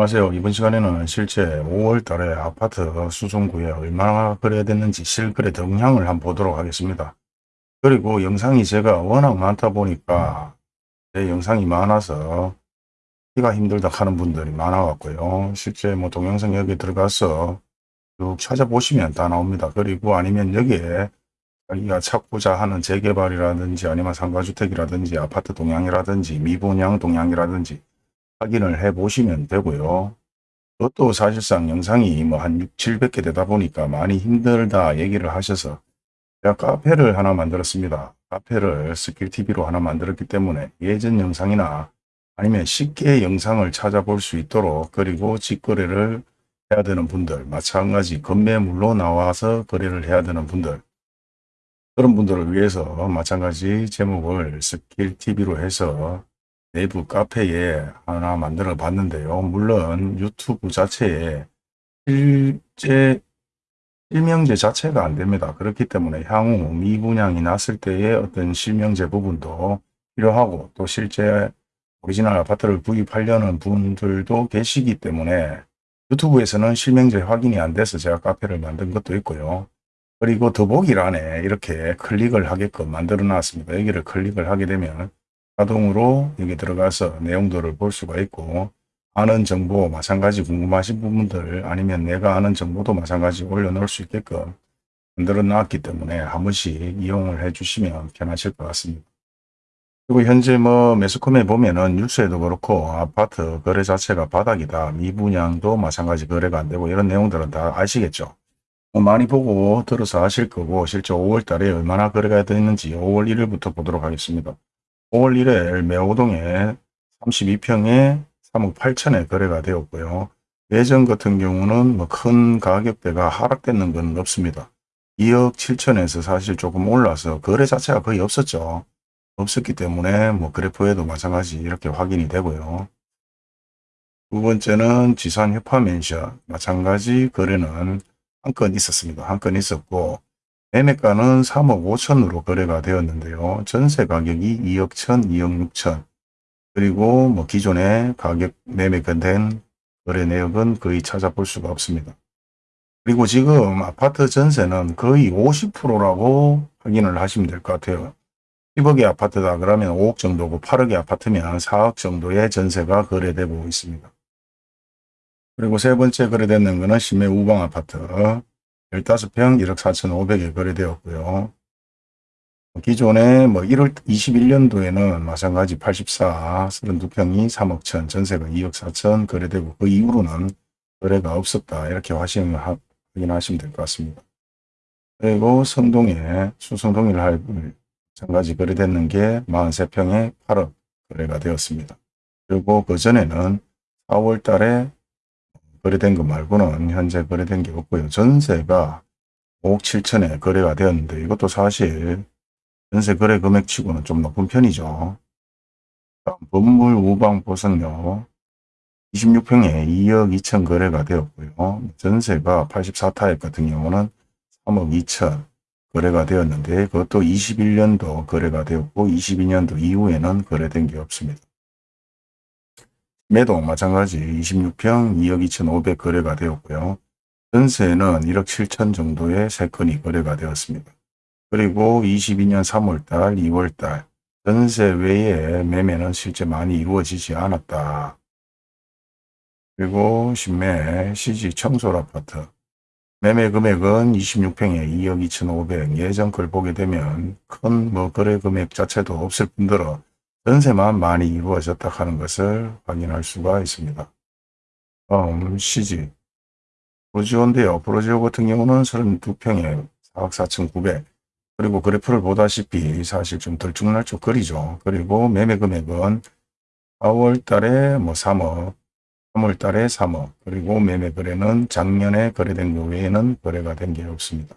안녕하세요. 이번 시간에는 실제 5월 달에 아파트 수송구에 얼마나 거래됐는지 실거래 동향을 한번 보도록 하겠습니다. 그리고 영상이 제가 워낙 많다 보니까 제 영상이 많아서 키가 힘들다 하는 분들이 많아 갖고요. 실제 뭐 동영상 여기 들어가서 쭉 찾아보시면 다 나옵니다. 그리고 아니면 여기에 자기가 찾고자 하는 재개발이라든지 아니면 상가주택이라든지 아파트 동향이라든지 미분양 동향이라든지 확인을 해 보시면 되고요. 그것도 사실상 영상이 뭐 한 6, 700개 되다 보니까 많이 힘들다 얘기를 하셔서 제가 카페를 하나 만들었습니다. 카페를 스킬TV로 하나 만들었기 때문에 예전 영상이나 아니면 쉽게 영상을 찾아볼 수 있도록 그리고 직거래를 해야 되는 분들 마찬가지 건매물로 나와서 거래를 해야 되는 분들 그런 분들을 위해서 마찬가지 제목을 스킬TV로 해서 네이버 카페에 하나 만들어 봤는데요. 물론 유튜브 자체에 실제 실명제 자체가 안 됩니다. 그렇기 때문에 향후 미분양이 났을 때의 어떤 실명제 부분도 필요하고 또 실제 오리지널 아파트를 구입하려는 분들도 계시기 때문에 유튜브에서는 실명제 확인이 안 돼서 제가 카페를 만든 것도 있고요. 그리고 더보기란에 이렇게 클릭을 하게끔 만들어 놨습니다. 여기를 클릭을 하게 되면 자동으로 여기 들어가서 내용들을 볼 수가 있고 아는 정보 마찬가지 궁금하신 부분들 아니면 내가 아는 정보도 마찬가지 올려놓을 수 있게끔 만들어 놨기 때문에 한 번씩 이용을 해 주시면 편하실 것 같습니다. 그리고 현재 뭐 매스컴에 보면은 뉴스에도 그렇고 아파트 거래 자체가 바닥이다. 미분양도 마찬가지 거래가 안 되고 이런 내용들은 다 아시겠죠. 뭐 많이 보고 들어서 아실 거고 실제 5월 달에 얼마나 거래가 되는지 5월 1일부터 보도록 하겠습니다. 5월 1일 매호동에 32평에 3억 8천에 거래가 되었고요. 예전 같은 경우는 뭐 큰 가격대가 하락되는 건 없습니다. 2억 7천에서 사실 조금 올라서 거래 자체가 거의 없었죠. 없었기 때문에 뭐 그래프에도 마찬가지 이렇게 확인이 되고요. 두 번째는 지산 협화 맨션 마찬가지 거래는 한 건 있었습니다. 한 건 있었고 매매가는 3억 5천으로 거래가 되었는데요. 전세 가격이 2억 천, 2억 6천 그리고 뭐 기존의 가격 매매가 된 거래 내역은 거의 찾아볼 수가 없습니다. 그리고 지금 아파트 전세는 거의 50%라고 확인을 하시면 될 것 같아요. 10억의 아파트다 그러면 5억 정도고 8억의 아파트면 4억 정도의 전세가 거래되고 있습니다. 그리고 세 번째 거래되는 것은 심해 우방 아파트 15평 1억 4천5백에 거래되었고요. 기존에 뭐 1월 21년도에는 마찬가지 84, 32평이 3억 천, 전세가 2억 4천 거래되고 그 이후로는 거래가 없었다. 이렇게 확인하시면 될 것 같습니다. 그리고 성동에 수성동일 할 마찬가지 거래됐는 게 43평에 8억 거래가 되었습니다. 그리고 그 전에는 4월 달에 거래된 것 말고는 현재 거래된 게 없고요. 전세가 5억 7천에 거래가 되었는데 이것도 사실 전세 거래 금액치고는 좀 높은 편이죠. 건물 우방 보석료 26평에 2억 2천 거래가 되었고요. 전세가 84타입 같은 경우는 3억 2천 거래가 되었는데 그것도 21년도 거래가 되었고 22년도 이후에는 거래된 게 없습니다. 매도 마찬가지 26평 2억 2천5백 거래가 되었고요. 전세는 1억 7천 정도의 3건이 거래가 되었습니다. 그리고 22년 3월달, 2월달 전세 외에 매매는 실제 많이 이루어지지 않았다. 그리고 신매 CG 청솔 아파트 매매 금액은 26평에 2억 2천5백 예전 걸 보게 되면 큰 뭐 거래 금액 자체도 없을 뿐더러 전세만 많이 이루어졌다 하는 것을 확인할 수가 있습니다. 다음 CG 프로지오인데요. 프로지오 같은 경우는 32평에 4억 4천 9백 그리고 그래프를 보다시피 사실 좀 들쭉날쭉 거리죠. 그리고 매매 금액은 4월 달에 뭐 3억, 3월 달에 3억, 그리고 매매 거래는 작년에 거래된 것 외에는 거래가 된 게 없습니다.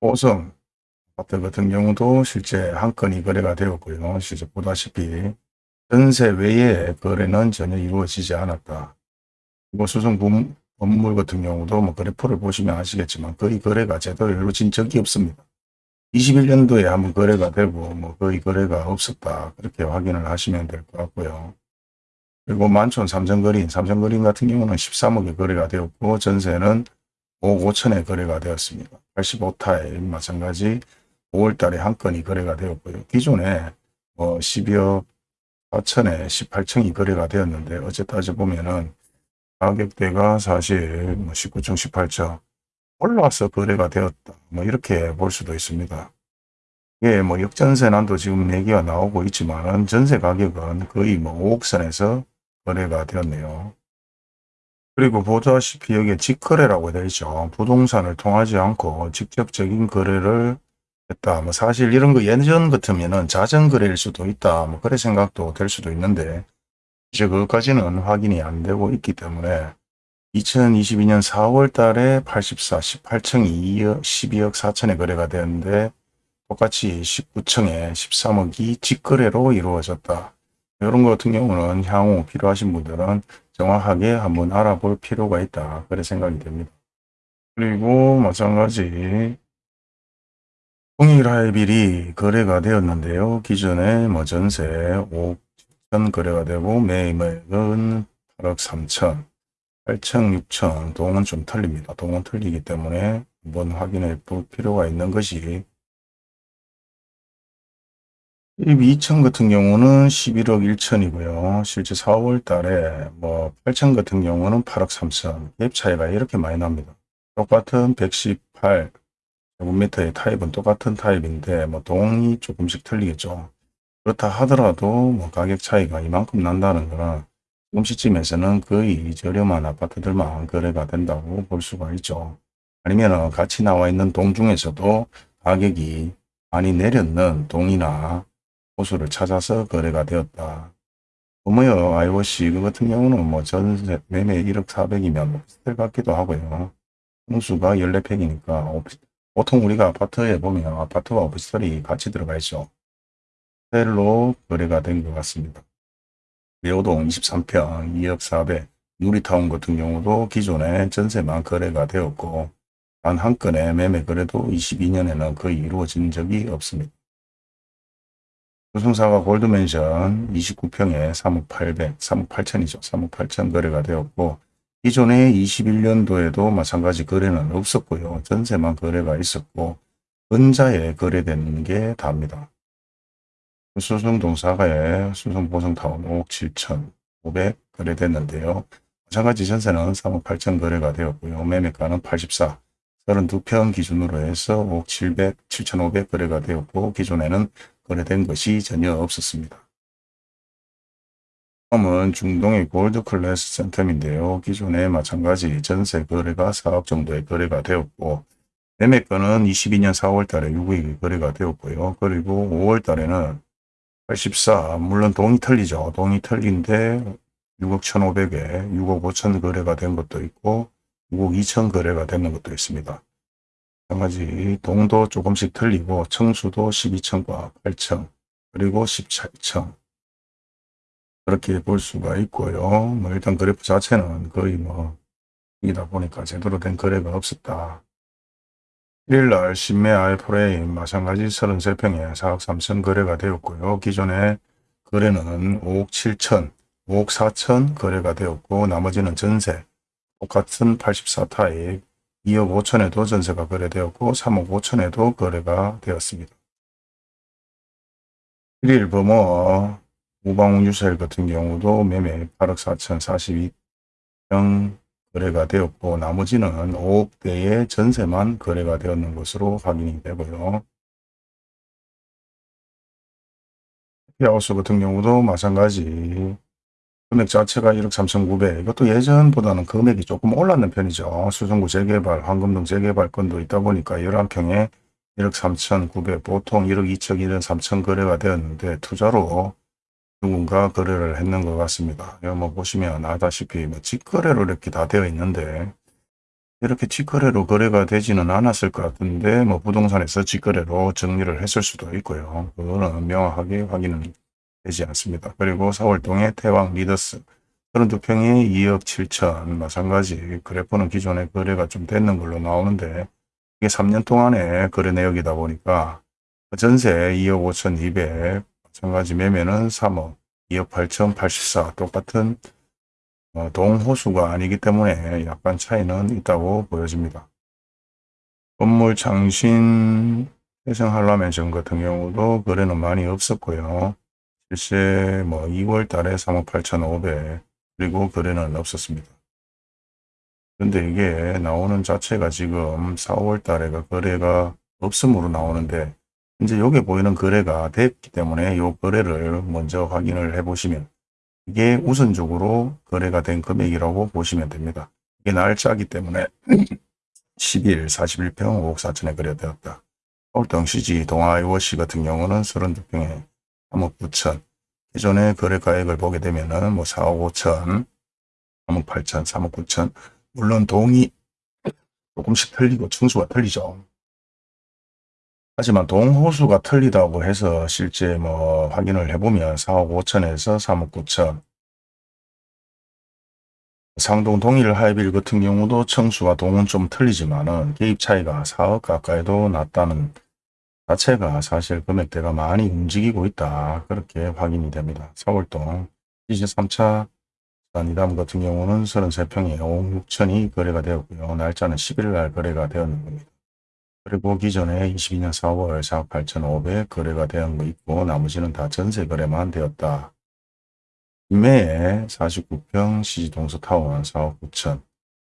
호성 아파트 같은 경우도 실제 한 건이 거래가 되었고요. 실제 보다시피 전세 외에 거래는 전혀 이루어지지 않았다. 그리고 수성 건물 같은 경우도 뭐 그래프를 보시면 아시겠지만 거의 거래가 제대로 이루어진 적이 없습니다. 21년도에 한번 거래가 되고 뭐 거의 거래가 없었다. 그렇게 확인을 하시면 될 것 같고요. 그리고 만촌 삼성거린, 삼성거린 같은 경우는 13억에 거래가 되었고 전세는 5억 5천에 거래가 되었습니다. 85타일 마찬가지 5월 달에 한 건이 거래가 되었고요. 기존에 뭐 12억 4천에 18층이 거래가 되었는데 어제 따져보면은 가격대가 사실 뭐 19층 18층 올라와서 거래가 되었다. 뭐 이렇게 볼 수도 있습니다. 예, 뭐 역전세 난도 지금 얘기가 나오고 있지만 전세 가격은 거의 뭐 5억 선에서 거래가 되었네요. 그리고 보다시피 여기에 직거래라고 되어 있죠. 부동산을 통하지 않고 직접적인 거래를 했다. 뭐 사실 이런 거 예전 같으면은 자전거래일 수도 있다. 뭐 그래 생각도 될 수도 있는데 이제 그것까지는 확인이 안 되고 있기 때문에 2022년 4월 달에 84, 18층 2억, 12억 4천에 거래가 되었는데 똑같이 19층에 13억이 직거래로 이루어졌다. 이런 것 같은 경우는 향후 필요하신 분들은 정확하게 한번 알아볼 필요가 있다. 그래 생각이 됩니다. 그리고 마찬가지 통일하이빌이 거래가 되었는데요. 기존에 뭐 전세 5억 7천 거래가 되고 매매액은 8억 3천 8층, 6층 동은 좀 틀립니다. 동은 틀리기 때문에 한번 확인해 볼 필요가 있는 것이 2층 같은 경우는 11억 1천이고요. 실제 4월 달에 뭐 8층 같은 경우는 8억 3천 갭 차이가 이렇게 많이 납니다. 똑같은 118 제곱미터의 타입은 똑같은 타입인데 뭐 동이 조금씩 틀리겠죠. 그렇다 하더라도 뭐 가격 차이가 이만큼 난다는 거는 지금 시점에서는 거의 저렴한 아파트들만 거래가 된다고 볼 수가 있죠. 아니면 같이 나와 있는 동 중에서도 가격이 많이 내렸는 동이나 호수를 찾아서 거래가 되었다. 어머여 IOC 그 같은 경우는 뭐 전세 매매 1억 4백이면 오피스텔 같기도 하고요. 홍수가 14평이니까 오피, 보통 우리가 아파트에 보면 아파트와 오피스텔이 같이 들어가 있죠. 호텔로 거래가 된 것 같습니다. 매호동 23평 2억 4백 누리타운 같은 경우도 기존에 전세만 거래가 되었고 단 한 건의 매매 거래도 22년에는 거의 이루어진 적이 없습니다. 조성사가 골드맨션 29평에 3억 800, 3억 8천이죠. 3억 8천 거래가 되었고 기존에 21년도에도 마찬가지 거래는 없었고요. 전세만 거래가 있었고 은자에 거래되는 게 답니다. 수성 동사가에 수성 보성타운 5억 7천 500 거래됐는데요. 마찬가지 전세는 3억 8천 거래가 되었고요. 매매가는 84, 32평 기준으로 해서 5억 700, 7,500 거래가 되었고 기존에는 거래된 것이 전혀 없었습니다. 다음은 중동의 골드 클래스 센텀인데요. 기존에 마찬가지 전세 거래가 4억 정도의 거래가 되었고 매매가는 22년 4월 달에 6억이 거래가 되었고요. 그리고 5월 달에는 84 물론 동이 틀리죠. 동이 틀린데 6억 1,500에 6억 5천 거래가 된 것도 있고 6억 2천 거래가 되는 것도 있습니다. 마찬가지 동도 조금씩 틀리고 청수도 12층과 8층 그리고 17층 그렇게 볼 수가 있고요. 뭐 일단 그래프 자체는 거의 뭐 이다 보니까 제대로 된 거래가 없었다. 1일날 신매 아이프레임 마찬가지 33평에 4억 3천 거래가 되었고요. 기존에 거래는 5억 7천, 5억 4천 거래가 되었고 나머지는 전세 똑같은 84타입 2억 5천에도 전세가 거래되었고 3억 5천에도 거래가 되었습니다. 1일 범어 우방우 유셀 같은 경우도 매매 8억 4천 42평 거래가 되었고 나머지는 5억대의 전세만 거래가 되었는 것으로 확인이 되고요. 피하우스 같은 경우도 마찬가지 금액 자체가 1억 3,900 이것도 예전보다는 금액이 조금 올랐는 편이죠. 수성구 재개발, 황금동 재개발 건도 있다 보니까 11평에 1억 3,900 보통 1억 2천, 1억 3천 거래가 되었는데 투자로 누군가 거래를 했는 것 같습니다. 여기 뭐 보시면 아다시피 뭐 직거래로 이렇게 다 되어 있는데 이렇게 직거래로 거래가 되지는 않았을 것 같은데 뭐 부동산에서 직거래로 정리를 했을 수도 있고요. 그거는 명확하게 확인은 되지 않습니다. 그리고 4월동의 태왕 리더스 32평에 2억 7천 마찬가지 그래프는 기존에 거래가 좀 됐는 걸로 나오는데 이게 3년 동안의 거래 내역이다 보니까 전세 2억 5천 2백 마찬가지 매매는 3억 2억 8천 84 똑같은 어, 동호수가 아니기 때문에 약간 차이는 있다고 보여집니다. 건물 창신 해성한라면 전 같은 경우도 거래는 많이 없었고요. 실제 뭐 2월 달에 3억 8천5백 그리고 거래는 없었습니다. 근데 이게 나오는 자체가 지금 4월 달에가 거래가 없음으로 나오는데 이제 여기 보이는 거래가 됐기 때문에 이 거래를 먼저 확인을 해 보시면 이게 우선적으로 거래가 된 금액이라고 보시면 됩니다. 이게 날짜기 때문에 10일 41평 5억 4천에 거래되었다. 서울동 시지 동아이워시 같은 경우는 32평에 3억 9천 기존의 거래가액을 보게 되면 은 뭐 4억 5천 3억 8천 3억 9천 물론 동이 조금씩 틀리고 층수가 틀리죠. 하지만 동호수가 틀리다고 해서 실제 뭐 확인을 해보면 4억 5천에서 3억 9천 상동 동일 하이빌 같은 경우도 청수와 동은 좀 틀리지만은 개입 차이가 4억 가까이도 났다는 자체가 사실 금액대가 많이 움직이고 있다. 그렇게 확인이 됩니다. 서울동 23차 이담 같은 경우는 33평에 5억 6천이 거래가 되었고요. 날짜는 11일 날 거래가 되었는 겁니다. 그리고 기존에 22년 4월 4억 8천5백 거래가 되는 거 있고 나머지는 다 전세 거래만 되었다. 김해에 49평 시지동서타운 4억 9천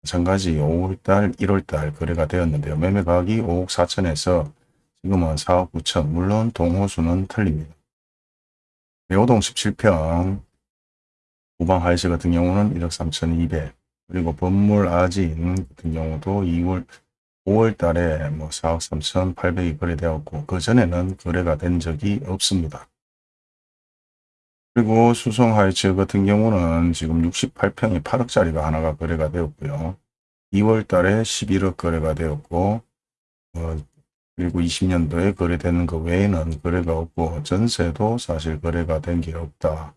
마찬가지 5월달 1월달 거래가 되었는데요. 매매가격이 5억 4천에서 지금은 4억 9천 물론 동호수는 틀립니다. 여호동 17평 우방 하이스 같은 경우는 1억 3천 2백 그리고 건물 아진 같은 경우도 2월 5월 달에 뭐 4억 3천 8백이 거래되었고 그 전에는 거래가 된 적이 없습니다. 그리고 수성 하이츠 같은 경우는 지금 68평이 8억짜리가 하나가 거래가 되었고요. 2월 달에 11억 거래가 되었고 어, 그리고 20년도에 거래되는 것 외에는 거래가 없고 전세도 사실 거래가 된 게 없다.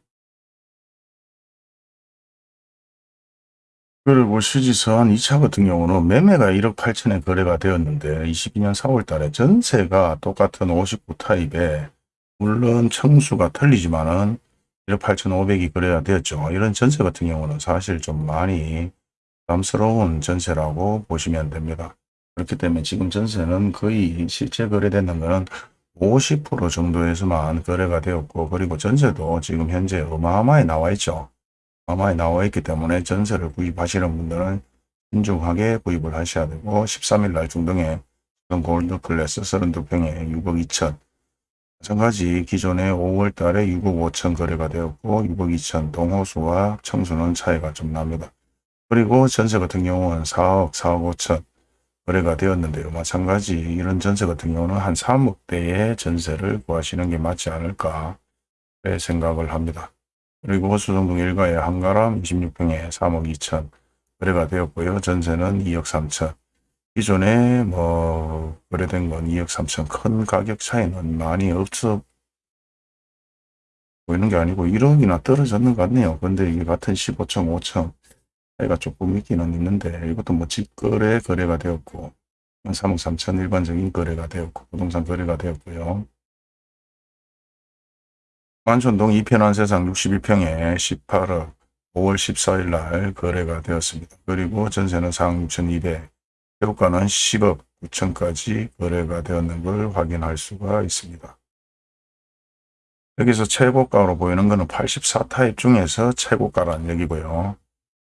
그리고 시지선 2차 같은 경우는 매매가 1억 8천에 거래가 되었는데 22년 4월 달에 전세가 똑같은 59 타입에 물론 청수가 틀리지만은 1억 8천5백이 거래가 되었죠. 이런 전세 같은 경우는 사실 좀 많이 부담스러운 전세라고 보시면 됩니다. 그렇기 때문에 지금 전세는 거의 실제 거래되는 것은 50% 정도에서만 거래가 되었고 그리고 전세도 지금 현재 어마어마하게 나와 있죠. 어마어마하게 나와 있기 때문에 전세를 구입하시는 분들은 신중하게 구입을 하셔야 되고 13일 날 중동에 골드 클래스 32평에 6억 2천 마찬가지 기존에 5월 달에 6억 5천 거래가 되었고 6억 2천 동호수와 청수는 차이가 좀 납니다. 그리고 전세 같은 경우는 4억 4억 5천 거래가 되었는데요. 마찬가지 이런 전세 같은 경우는 한 3억대의 전세를 구하시는 게 맞지 않을까 생각을 합니다. 그리고 수성동 일가의 한가람 26평에 3억 2천 거래가 되었고요. 전세는 2억 3천. 기존에 뭐 거래된 건 2억 3천 큰 가격 차이는 많이 없어 보이는 게 아니고 1억이나 떨어졌는 것 같네요. 근데 이게 같은 15천 5천 차이가 조금 있기는 있는데 이것도 뭐 직거래 거래가 되었고 3억 3천 일반적인 거래가 되었고 부동산 거래가 되었고요. 만촌동 이편한 세상 61평에 18억 5월 14일 날 거래가 되었습니다. 그리고 전세는 4억 6천2백 최고가는 10억 9천까지 거래가 되었는 걸 확인할 수가 있습니다. 여기서 최고가로 보이는 것은 84타입 중에서 최고가라는 얘기고요.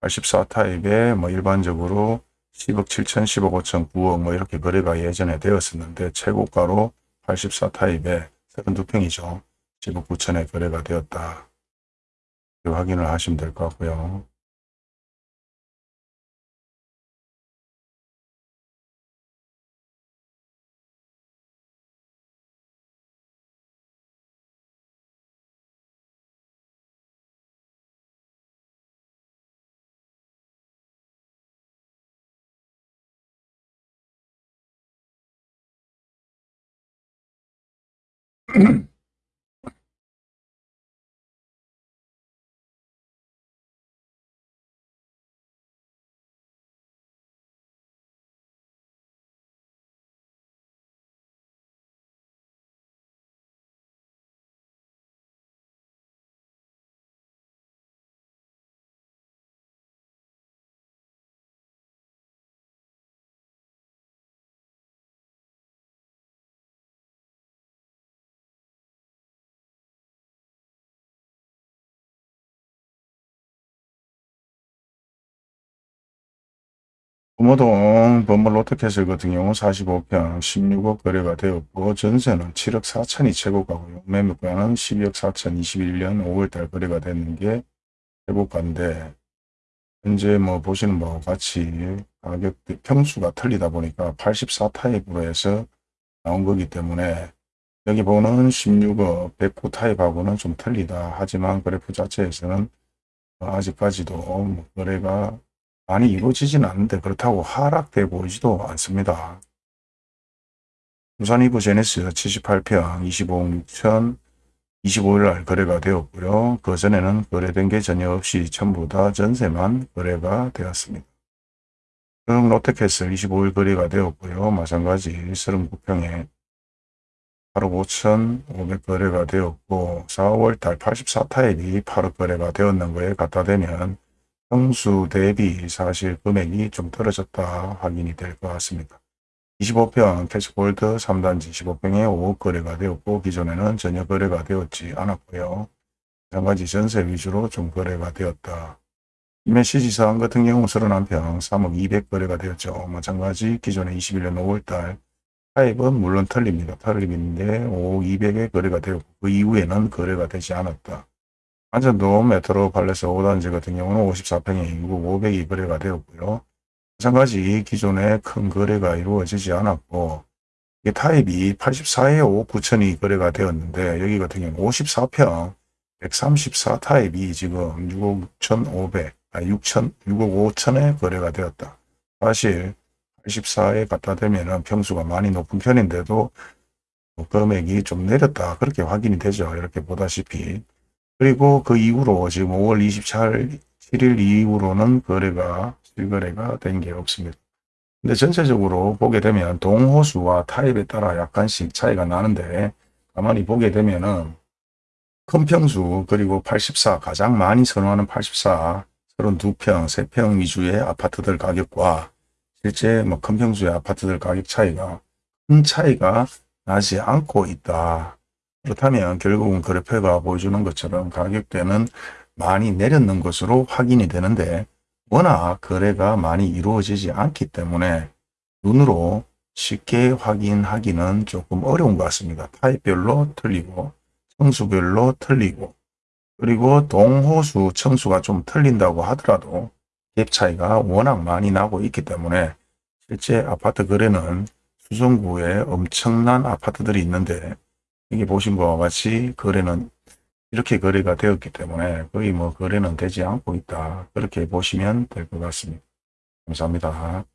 84타입에 뭐 일반적으로 10억 7천, 10억 5천, 9억 뭐 이렇게 거래가 예전에 되었었는데 최고가로 84타입에 32평이죠. 지구 부천에 거래가 되었다. 그 확인을 하시면 될 것 같고요. 금호동 범물 롯데캐슬 같은 경우 45평 16억 거래가 되었고 전세는 7억 4천이 최고가고요. 매물가는 12억 4천 21년 5월달 거래가 되는 게 최고가인데 현재 뭐 보시는 바와 같이 가격 평수가 틀리다 보니까 84타입으로 해서 나온 거기 때문에 여기 보는 16억 109 타입하고는 좀 틀리다. 하지만 그래프 자체에서는 아직까지도 뭐 거래가 많이 이루어지진 않는데 그렇다고 하락돼 보이지도 않습니다. 부산 이브 제네스 78평 25억 6천 25일 날 거래가 되었고요. 그 전에는 거래된 게 전혀 없이 전부 다 전세만 거래가 되었습니다. 그 롯데캐슬 25일 거래가 되었고요. 마찬가지 39평에 8억 5천 5백 거래가 되었고 4월달 84타입이 8억 거래가 되었는 거에 갖다 대면 평수 대비 사실 금액이 좀 떨어졌다 확인이 될 것 같습니다. 25평 캐시골드 3단지 15평에 5억 거래가 되었고 기존에는 전혀 거래가 되었지 않았고요. 마찬가지 전세 위주로 좀 거래가 되었다. 임해 시지사항 같은 경우 31평 3억 200 거래가 되었죠. 마찬가지 기존에 21년 5월달 타입은 물론 틀립니다. 틀림인데 5억 200에 거래가 되었고 그 이후에는 거래가 되지 않았다. 안전도 메트로 팔레스 5단지 같은 경우는 54평에 6억 500이 거래가 되었고요. 마찬가지 기존에 큰 거래가 이루어지지 않았고 이게 타입이 84에 5억 9천이 거래가 되었는데 여기 같은 경우 54평 134 타입이 지금 6억 6,500, 아 6천, 6억 5천에 거래가 되었다. 사실 84에 갖다 대면은 평수가 많이 높은 편인데도 뭐 금액이 좀 내렸다. 그렇게 확인이 되죠. 이렇게 보다시피. 그리고 그 이후로 지금 5월 27일 이후로는 거래가 실거래가 된 게 없습니다. 근데 전체적으로 보게 되면 동호수와 타입에 따라 약간씩 차이가 나는데 가만히 보게 되면은 큰 평수 그리고 84 가장 많이 선호하는 84 32평, 3평 위주의 아파트들 가격과 실제 뭐 큰 평수의 아파트들 가격 차이가 큰 차이가 나지 않고 있다. 그렇다면 결국은 그래프가 보여주는 것처럼 가격대는 많이 내렸는 것으로 확인이 되는데 워낙 거래가 많이 이루어지지 않기 때문에 눈으로 쉽게 확인하기는 조금 어려운 것 같습니다. 타입별로 틀리고 청수별로 틀리고 그리고 동호수 청수가 좀 틀린다고 하더라도 갭 차이가 워낙 많이 나고 있기 때문에 실제 아파트 거래는 수성구에 엄청난 아파트들이 있는데 여기 보신 바와 같이 거래는 이렇게 거래가 되었기 때문에 거의 뭐 거래는 되지 않고 있다. 그렇게 보시면 될 것 같습니다. 감사합니다.